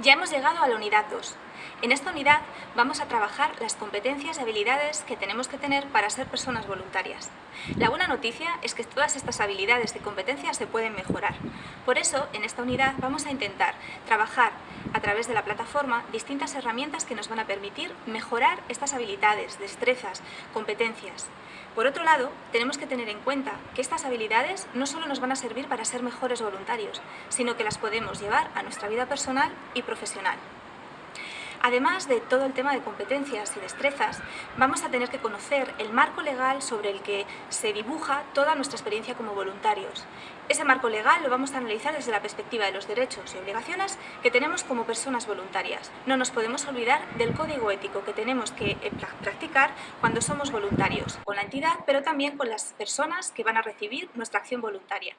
Ya hemos llegado a la unidad 2. En esta unidad vamos a trabajar las competencias y habilidades que tenemos que tener para ser personas voluntarias. La buena noticia es que todas estas habilidades y competencias se pueden mejorar. Por eso, en esta unidad vamos a intentar trabajar a través de la plataforma distintas herramientas que nos van a permitir mejorar estas habilidades, destrezas, competencias. Por otro lado, tenemos que tener en cuenta que estas habilidades no solo nos van a servir para ser mejores voluntarios, sino que las podemos llevar a nuestra vida personal y profesional. Además de todo el tema de competencias y destrezas, vamos a tener que conocer el marco legal sobre el que se dibuja toda nuestra experiencia como voluntarios. Ese marco legal lo vamos a analizar desde la perspectiva de los derechos y obligaciones que tenemos como personas voluntarias. No nos podemos olvidar del código ético que tenemos que eh, practicar cuando somos voluntarios, con la entidad, pero también con las personas que van a recibir nuestra acción voluntaria.